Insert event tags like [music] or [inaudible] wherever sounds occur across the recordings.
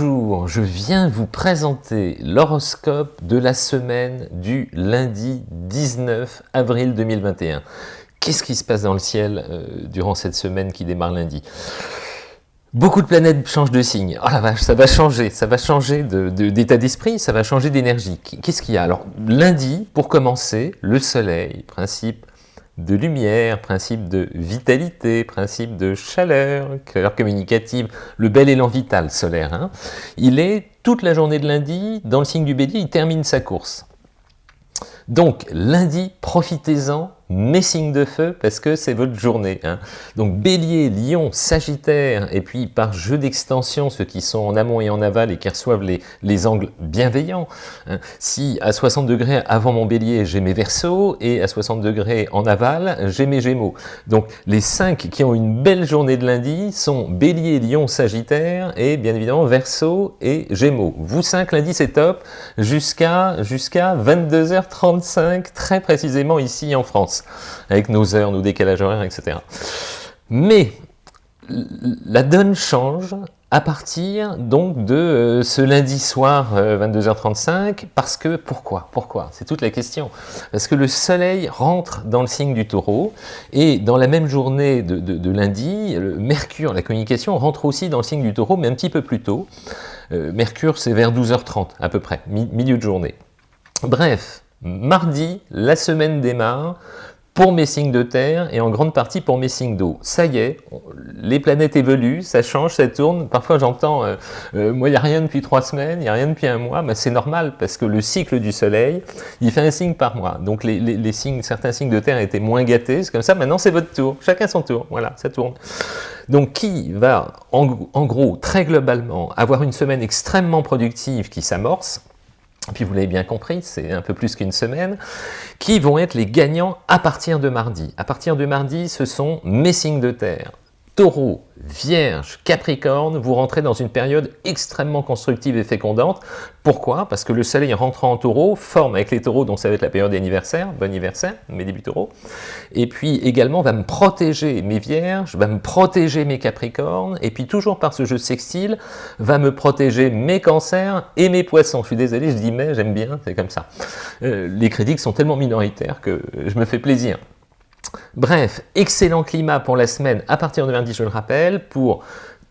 Bonjour, je viens vous présenter l'horoscope de la semaine du lundi 19 avril 2021. Qu'est-ce qui se passe dans le ciel euh, durant cette semaine qui démarre lundi? Beaucoup de planètes changent de signe. Oh la vache, ça va changer, ça va changer d'état d'esprit, ça va changer d'énergie. Qu'est-ce qu'il y a? Alors, lundi, pour commencer, le soleil, principe de lumière, principe de vitalité, principe de chaleur, chaleur communicative, le bel élan vital solaire. Hein. Il est toute la journée de lundi, dans le signe du bélier, il termine sa course. Donc lundi, profitez-en mes signes de feu parce que c'est votre journée. Hein. Donc Bélier, Lion, Sagittaire, et puis par jeu d'extension, ceux qui sont en amont et en aval et qui reçoivent les, les angles bienveillants. Hein. Si à 60 degrés avant mon Bélier, j'ai mes Verseaux, et à 60 degrés en aval, j'ai mes Gémeaux. Donc les cinq qui ont une belle journée de lundi sont Bélier, Lion, Sagittaire, et bien évidemment Verseau et Gémeaux. Vous cinq, lundi c'est top, jusqu'à jusqu'à 22h35, très précisément ici en France avec nos heures, nos décalages horaires, etc. Mais la donne change à partir donc de euh, ce lundi soir 22h35 euh, parce que pourquoi? Pourquoi? C'est toute la question. Parce que le soleil rentre dans le signe du taureau. Et dans la même journée de, lundi mercure la communication rentre aussi dans le signe du taureau mais un petit peu plus tôt. Euh, mercure c'est vers 12h30 à peu près milieu de journée. Bref mardi la semaine démarre pour mes signes de terre et en grande partie pour mes signes d'eau. Ça y est, les planètes évoluent, ça change, ça tourne. Parfois j'entends, euh, euh, moi il n'y a rien depuis trois semaines, il n'y a rien depuis un mois, mais c'est normal parce que le cycle du soleil, il fait un signe par mois. Donc les, signes, certains signes de terre étaient moins gâtés, c'est comme ça, maintenant c'est votre tour, chacun son tour, voilà, ça tourne. Donc qui va en gros, très globalement, avoir une semaine extrêmement productive qui s'amorce, puis vous l'avez bien compris, c'est un peu plus qu'une semaine, qui vont être les gagnants à partir de mardi. À partir de mardi, ce sont mes signes de terre. Taureau, Vierge, Capricorne, vous rentrez dans une période extrêmement constructive et fécondante. Pourquoi? Parce que le soleil rentrant en taureau forme avec les taureaux, donc ça va être la période d'anniversaire, bon anniversaire, mes débuts taureaux, et puis également va me protéger mes vierges, va me protéger mes capricornes, et puis toujours par ce jeu sextile, va me protéger mes cancers et mes poissons. Je suis désolé, je dis mais, j'aime bien, c'est comme ça. Euh, les critiques sont tellement minoritaires que je me fais plaisir. Bref, excellent climat pour la semaine à partir de lundi, je le rappelle, pour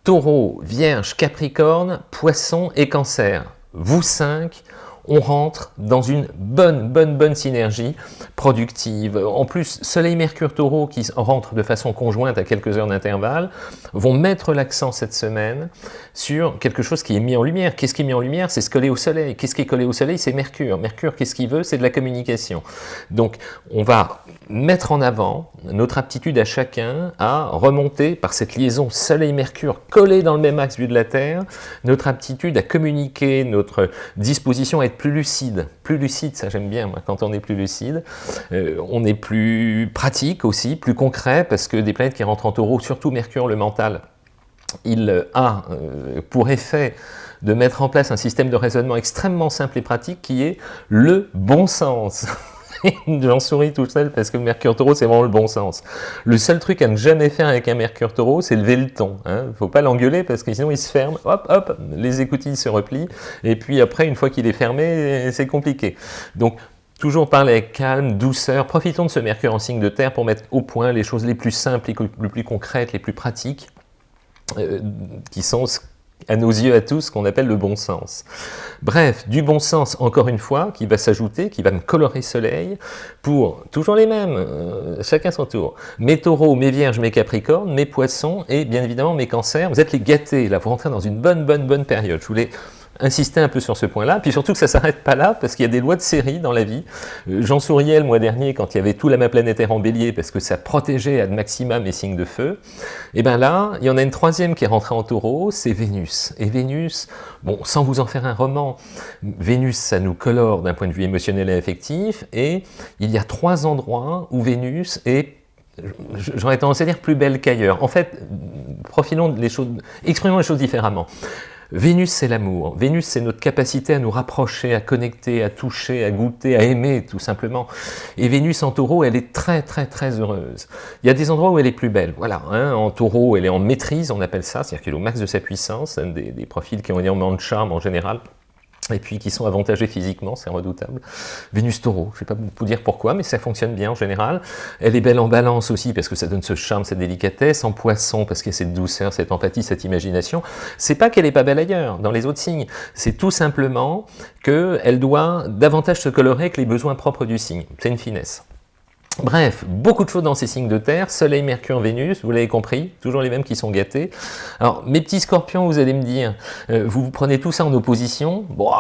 Taureau, Vierge, Capricorne, Poisson et Cancer. Vous cinq, on rentre dans une bonne, bonne, bonne synergie productive. En plus, Soleil, Mercure, Taureau qui rentrent de façon conjointe à quelques heures d'intervalle vont mettre l'accent cette semaine sur quelque chose qui est mis en lumière. Qu'est-ce qui est mis en lumière? C'est se coller au Soleil. Qu'est-ce qui est collé au Soleil? C'est Mercure. Mercure, qu'est-ce qu'il veut? C'est de la communication. Donc, on va mettre en avant notre aptitude à chacun à remonter par cette liaison Soleil-Mercure collée dans le même axe vu de la Terre, notre aptitude à communiquer, notre disposition à plus lucide. Plus lucide, ça j'aime bien, moi, quand on est plus lucide. Euh, on est plus pratique aussi, plus concret, parce que des planètes qui rentrent en taureau, surtout Mercure, le mental, il a euh, pour effet de mettre en place un système de raisonnement extrêmement simple et pratique qui est le bon sens. [laughs] [laughs] J'en souris tout seul parce que Mercure Taureau, c'est vraiment le bon sens. Le seul truc à ne jamais faire avec un Mercure Taureau, c'est lever le ton. Hein. Faut pas l'engueuler parce que sinon il se ferme, hop, hop, les écoutilles se replient, et puis après, une fois qu'il est fermé, c'est compliqué. Donc, Toujours parler avec calme, douceur, profitons de ce Mercure en signe de terre pour mettre au point les choses les plus simples, les plus concrètes, les plus pratiques, euh, qui sont à nos yeux à tous, qu'on appelle le bon sens. Bref, du bon sens, encore une fois, qui va s'ajouter, qui va me colorer soleil, pour toujours les mêmes, euh, chacun son tour. Mes taureaux, mes vierges, mes capricornes, mes poissons, et bien évidemment mes cancers. Vous êtes les gâtés, là, vous rentrez dans une bonne, bonne, bonne période. Je voulais insister un peu sur ce point-là, puis surtout que ça s'arrête pas là, parce qu'il y a des lois de série dans la vie. Euh, Jean Souriel, le mois dernier, quand il y avait tout l'amas planétaire en bélier, parce que ça protégeait à maximum les signes de feu, et bien là, il y en a une troisième qui est rentrée en taureau, c'est Vénus. Et Vénus, bon, sans vous en faire un roman, Vénus, ça nous colore d'un point de vue émotionnel et affectif, et il y a trois endroits où Vénus est j'aurais tendance à dire plus belle qu'ailleurs. En fait, profilons les choses, exprimons les choses différemment. Vénus, c'est l'amour. Vénus, c'est notre capacité à nous rapprocher, à connecter, à toucher, à goûter, à aimer, tout simplement. Et Vénus en taureau, elle est très, très, très heureuse. Il y a des endroits où elle est plus belle. Voilà, hein. en taureau, elle est en maîtrise, on appelle ça, c'est-à-dire qu'elle est au max de sa puissance, des, profils qui ont énormément de charme en général et puis qui sont avantagés physiquement, c'est redoutable. Vénus taureau, je ne vais pas vous dire pourquoi, mais ça fonctionne bien en général. Elle est belle en balance aussi, parce que ça donne ce charme, cette délicatesse, en poisson, parce qu'il y a cette douceur, cette empathie, cette imagination. C'est pas qu'elle est pas belle ailleurs, dans les autres signes, c'est tout simplement qu'elle doit davantage se colorer que les besoins propres du signe. C'est une finesse. Bref, beaucoup de choses dans ces signes de terre, Soleil, Mercure, Vénus, vous l'avez compris, toujours les mêmes qui sont gâtés. Alors, mes petits scorpions, vous allez me dire, euh, vous, vous prenez tout ça en opposition, bon,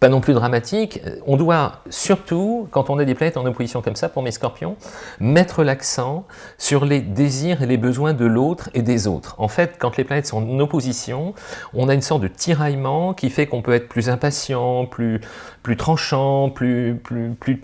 pas non plus dramatique. On doit surtout, quand on a des planètes en opposition comme ça, pour mes scorpions, mettre l'accent sur les désirs et les besoins de l'autre et des autres. En fait, quand les planètes sont en opposition, on a une sorte de tiraillement qui fait qu'on peut être plus impatient, plus, plus tranchant, plus, plus, plus,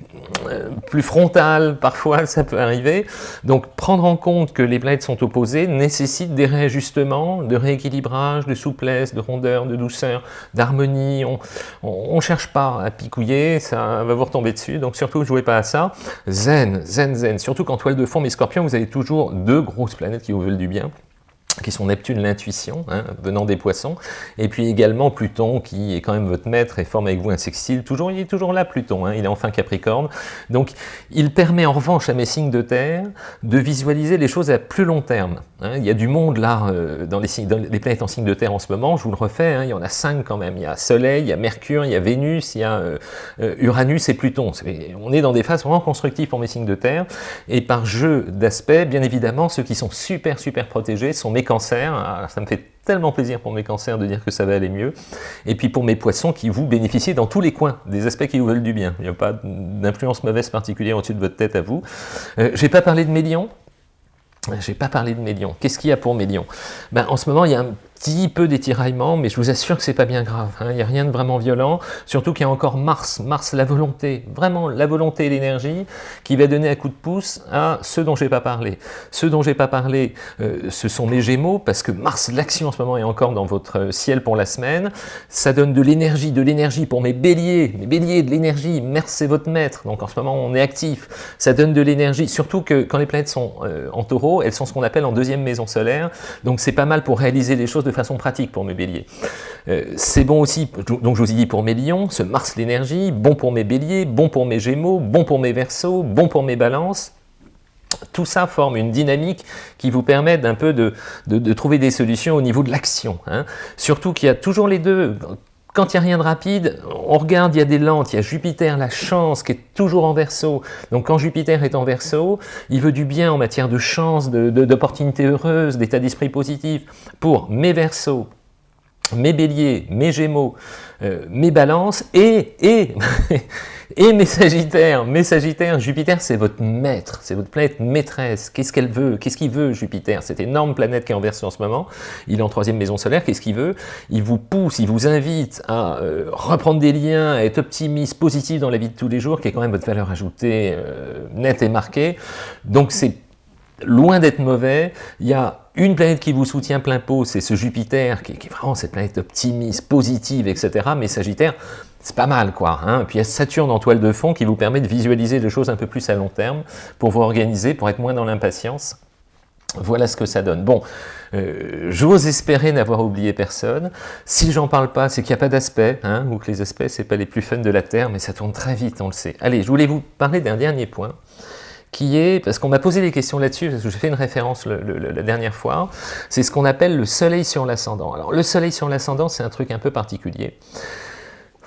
euh, plus frontal, parfois ça peut arriver. Donc prendre en compte que les planètes sont opposées nécessite des réajustements, de rééquilibrage, de souplesse, de rondeur, de douceur, d'harmonie. On, on cherche pas à picouiller, ça va vous retomber dessus, donc surtout ne jouez pas à ça. Zen, zen, zen, surtout qu'en toile de fond, mes scorpions, vous avez toujours deux grosses planètes qui vous veulent du bien qui sont Neptune, l'intuition, hein, venant des poissons, et puis également Pluton, qui est quand même votre maître et forme avec vous un sextile. Toujours, il est toujours là, Pluton, hein, il est enfin Capricorne. Donc, il permet en revanche à mes signes de terre de visualiser les choses à plus long terme. Hein. Il y a du monde là, euh, dans, les signes, dans, les, planètes en signe de terre en ce moment, je vous le refais, il y en a cinq quand même. Il y a Soleil, il y a Mercure, il y a Vénus, il y a euh, euh, Uranus et Pluton. on est dans des phases vraiment constructives pour mes signes de terre, et par jeu d'aspects, bien évidemment, ceux qui sont super, super protégés sont mes ah, ça me fait tellement plaisir pour mes cancers de dire que ça va aller mieux, et puis pour mes poissons qui vous bénéficient dans tous les coins, des aspects qui vous veulent du bien, il n'y a pas d'influence mauvaise particulière au-dessus de votre tête à vous. Euh, J'ai pas parlé de mes lions, j'ai pas parlé de. Qu'est-ce qu'il y a pour mes lions ben, En ce moment, il y a un petit peu d'étiraillement, mais je vous assure que c'est pas bien grave. Hein. Il n'y a rien de vraiment violent, surtout qu'il y a encore Mars, Mars la volonté, vraiment la volonté et l'énergie, qui va donner un coup de pouce à ceux dont j'ai pas parlé. Ceux dont j'ai pas parlé, euh, ce sont mes Gémeaux, parce que Mars, l'action en ce moment est encore dans votre ciel pour la semaine. Ça donne de l'énergie, de l'énergie pour mes Béliers, mes Béliers, de l'énergie. Mars c'est votre maître, donc en ce moment on est actif. Ça donne de l'énergie, surtout que quand les planètes sont euh, en Taureau, elles sont ce qu'on appelle en deuxième maison solaire, donc c'est pas mal pour réaliser les choses de façon pratique pour mes béliers. Euh, c'est bon aussi, donc je vous ai dit pour mes lions, ce Mars l'énergie, bon pour mes béliers, bon pour mes gémeaux, bon pour mes versos, bon pour mes balances, tout ça forme une dynamique qui vous permet d'un peu de, trouver des solutions au niveau de l'action. Hein. Surtout qu'il y a toujours les deux. Quand il n'y a rien de rapide, on regarde, il y a des lentes, il y a Jupiter, la chance, qui est toujours en verso. Donc quand Jupiter est en verso, il veut du bien en matière de chance, d'opportunités de, heureuses, d'état d'esprit positif. Pour mes versos, mes béliers, mes gémeaux, euh, mes balances et, et [laughs] Et mes Sagittaires, mes Jupiter c'est votre maître, c'est votre planète maîtresse. Qu'est-ce qu'elle veut Qu'est-ce qu'il veut Jupiter? Cette énorme planète qui est en version en ce moment, il est en troisième maison solaire, qu'est-ce qu'il veut? Il vous pousse, il vous invite à euh, reprendre des liens, à être optimiste, positif dans la vie de tous les jours, qui est quand même votre valeur ajoutée euh, nette et marquée. Donc c'est loin d'être mauvais, il y a une planète qui vous soutient plein pot, c'est ce Jupiter, qui, qui, est vraiment cette planète optimiste, positive, etc. Mais Sagittaire, c'est pas mal quoi. Hein puis il y a Saturne en toile de fond qui vous permet de visualiser des choses un peu plus à long terme pour vous organiser, pour être moins dans l'impatience. Voilà ce que ça donne. Bon, euh, j'ose espérer n'avoir oublié personne. Si j'en parle pas, c'est qu'il n'y a pas d'aspect, hein, ou que les aspects, c'est pas les plus fun de la Terre, mais ça tourne très vite, on le sait. Allez, je voulais vous parler d'un dernier point, qui est, parce qu'on m'a posé des questions là-dessus, parce que j'ai fait une référence la dernière fois, c'est ce qu'on appelle le soleil sur l'ascendant. Alors, le soleil sur l'ascendant, c'est un truc un peu particulier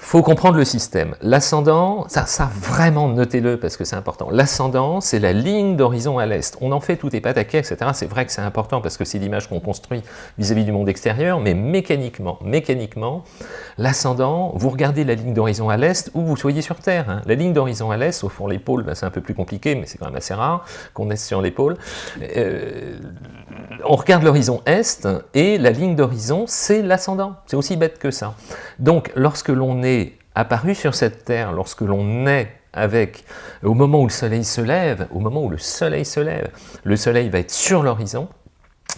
faut comprendre le système. L'ascendant, ça, vraiment, notez-le parce que c'est important. L'ascendant, c'est la ligne d'horizon à l'est. On en fait tout est pataquès, etc. C'est vrai que c'est important parce que c'est l'image qu'on construit vis-à-vis du monde extérieur, mais mécaniquement, mécaniquement, l'ascendant, vous regardez la ligne d'horizon à l'est où vous soyez sur Terre. Hein. La ligne d'horizon à l'est, au fond l'épaule, ben, c'est un peu plus compliqué, mais c'est quand même assez rare qu'on est sur l'épaule. Euh, on regarde l'horizon est et la ligne d'horizon, c'est l'ascendant. C'est aussi bête que ça. Donc, lorsque l'on est apparu sur cette terre lorsque l'on est avec, au moment où le soleil se lève, au moment où le soleil se lève, le soleil va être sur l'horizon,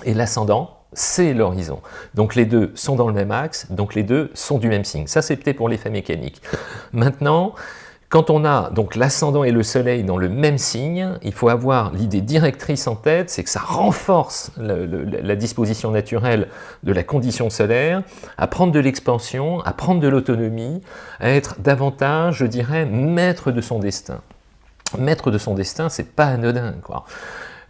et l'ascendant, c'est l'horizon. Donc les deux sont dans le même axe, donc les deux sont du même signe. Ça, peut-être pour l'effet mécanique. Maintenant, quand on a donc l'ascendant et le soleil dans le même signe, il faut avoir l'idée directrice en tête, c'est que ça renforce la disposition naturelle de la condition solaire, à prendre de l'expansion, à prendre de l'autonomie, à être davantage, je dirais, maître de son destin. Maître de son destin, c'est pas anodin, quoi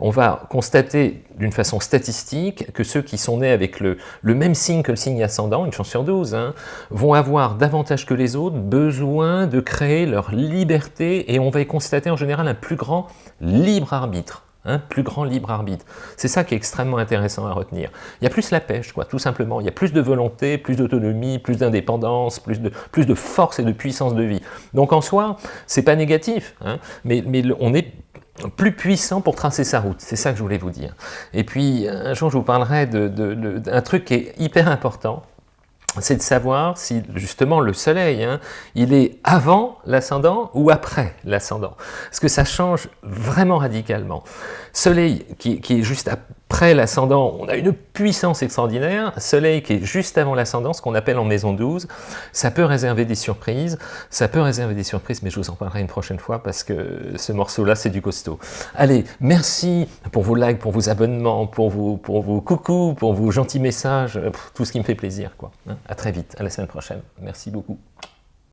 on va constater d'une façon statistique que ceux qui sont nés avec le, même signe que le signe ascendant, une chance sur 12, hein, vont avoir davantage que les autres besoin de créer leur liberté et on va y constater en général un plus grand libre arbitre. Un plus grand libre arbitre. C'est ça qui est extrêmement intéressant à retenir. Il y a plus la pêche, quoi, tout simplement. Il y a plus de volonté, plus d'autonomie, plus d'indépendance, plus de, plus de force et de puissance de vie. Donc en soi, c'est pas négatif, hein, mais on est plus puissant pour tracer sa route. C'est ça que je voulais vous dire. Et puis, un jour, je vous parlerai d'un truc qui est hyper important, c'est de savoir si justement le soleil, hein, il est avant l'ascendant ou après l'ascendant. Parce que ça change vraiment radicalement. Soleil qui, qui est juste après l'ascendant, on a une puissance extraordinaire. Soleil qui est juste avant l'ascendant, ce qu'on appelle en maison 12, ça peut réserver des surprises. Ça peut réserver des surprises, mais je vous en parlerai une prochaine fois parce que ce morceau-là, c'est du costaud. Allez, merci pour vos likes, pour vos abonnements, pour vos, pour vos coucous, pour vos gentils messages, tout ce qui me fait plaisir. Quoi. Hein. À très vite, à la semaine prochaine. Merci beaucoup.